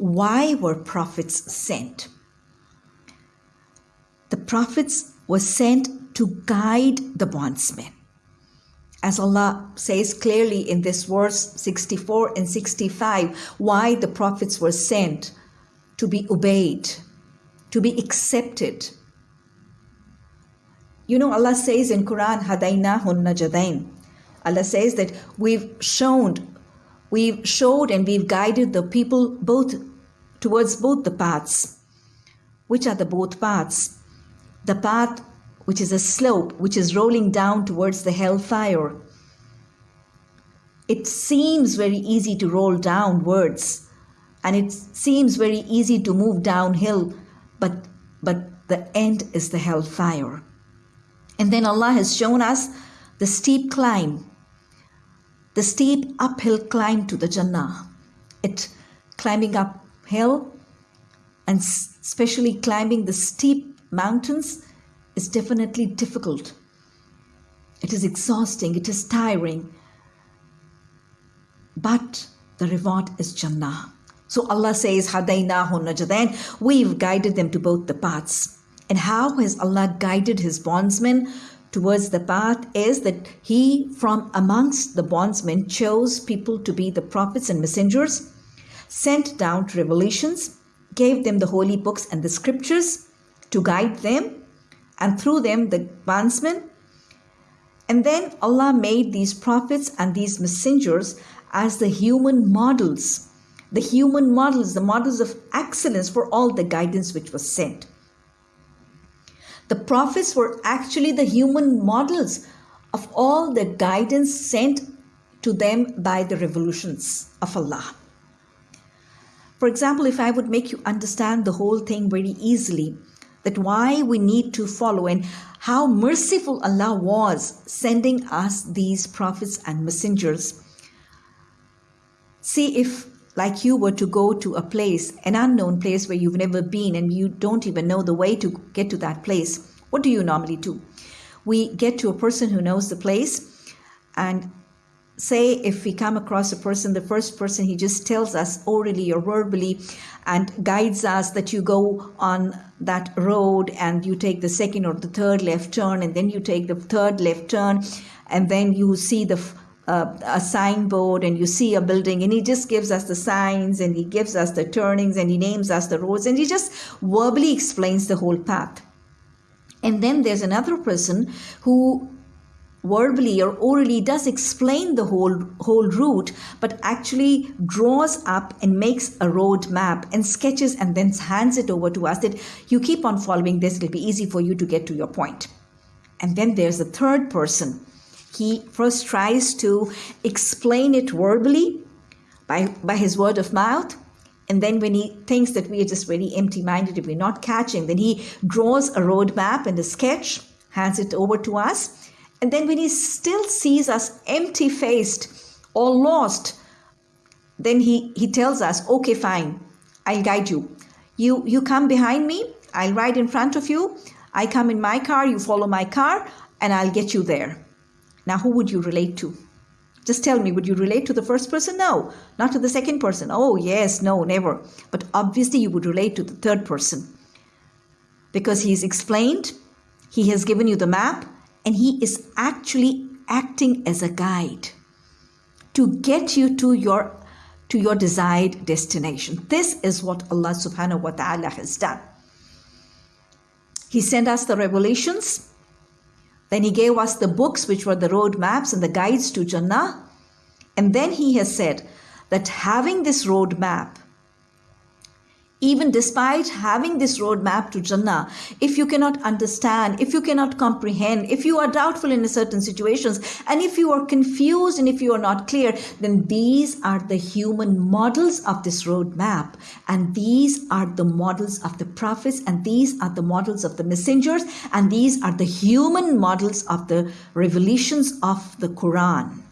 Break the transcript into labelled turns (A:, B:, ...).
A: why were prophets sent? The prophets were sent to guide the bondsmen. As Allah says clearly in this verse 64 and 65, why the prophets were sent to be obeyed, to be accepted. You know, Allah says in Quran, Hadainahun Najadain. Allah says that we've shown, we've showed and we've guided the people both towards both the paths. Which are the both paths? The path which is a slope which is rolling down towards the hellfire. It seems very easy to roll downwards and it seems very easy to move downhill, but, but the end is the hellfire. And then Allah has shown us the steep climb, the steep uphill climb to the Jannah. It climbing uphill and especially climbing the steep mountains is definitely difficult. It is exhausting, it is tiring. But the reward is Jannah. So Allah says, Hadainahu Najadain, we've guided them to both the paths. And how has Allah guided his bondsmen towards the path is that he from amongst the bondsmen chose people to be the prophets and messengers, sent down revelations, gave them the holy books and the scriptures to guide them, and through them the bondsmen. And then Allah made these prophets and these messengers as the human models, the human models, the models of excellence for all the guidance which was sent. The prophets were actually the human models of all the guidance sent to them by the revolutions of Allah. For example, if I would make you understand the whole thing very easily, that why we need to follow and how merciful Allah was sending us these prophets and messengers. See if like you were to go to a place, an unknown place where you've never been and you don't even know the way to get to that place, what do you normally do? We get to a person who knows the place and say if we come across a person, the first person he just tells us orally or verbally and guides us that you go on that road and you take the second or the third left turn and then you take the third left turn and then you see the uh, a signboard and you see a building and he just gives us the signs and he gives us the turnings and he names us the roads and he just verbally explains the whole path. And then there's another person who verbally or orally does explain the whole whole route but actually draws up and makes a road map and sketches and then hands it over to us that you keep on following this. It'll be easy for you to get to your point. And then there's a third person. He first tries to explain it verbally by by his word of mouth. And then when he thinks that we are just very empty minded if we're not catching then he draws a road map and a sketch hands it over to us and then when he still sees us empty faced or lost, then he, he tells us, okay, fine, I'll guide you. You, you come behind me, I'll ride in front of you. I come in my car, you follow my car, and I'll get you there. Now, who would you relate to? Just tell me, would you relate to the first person? No. Not to the second person. Oh, yes, no, never. But obviously, you would relate to the third person. Because he's explained, he has given you the map, and he is actually acting as a guide to get you to your to your desired destination. This is what allah subhanahu wa ta'ala has done. He sent us the revelations. Then he gave us the books which were the road maps and the guides to jannah. And then he has said that having this road map even despite having this roadmap to Jannah, if you cannot understand, if you cannot comprehend, if you are doubtful in certain situations, and if you are confused and if you are not clear, then these are the human models of this roadmap. And these are the models of the prophets, and these are the models of the messengers, and these are the human models of the revelations of the Quran.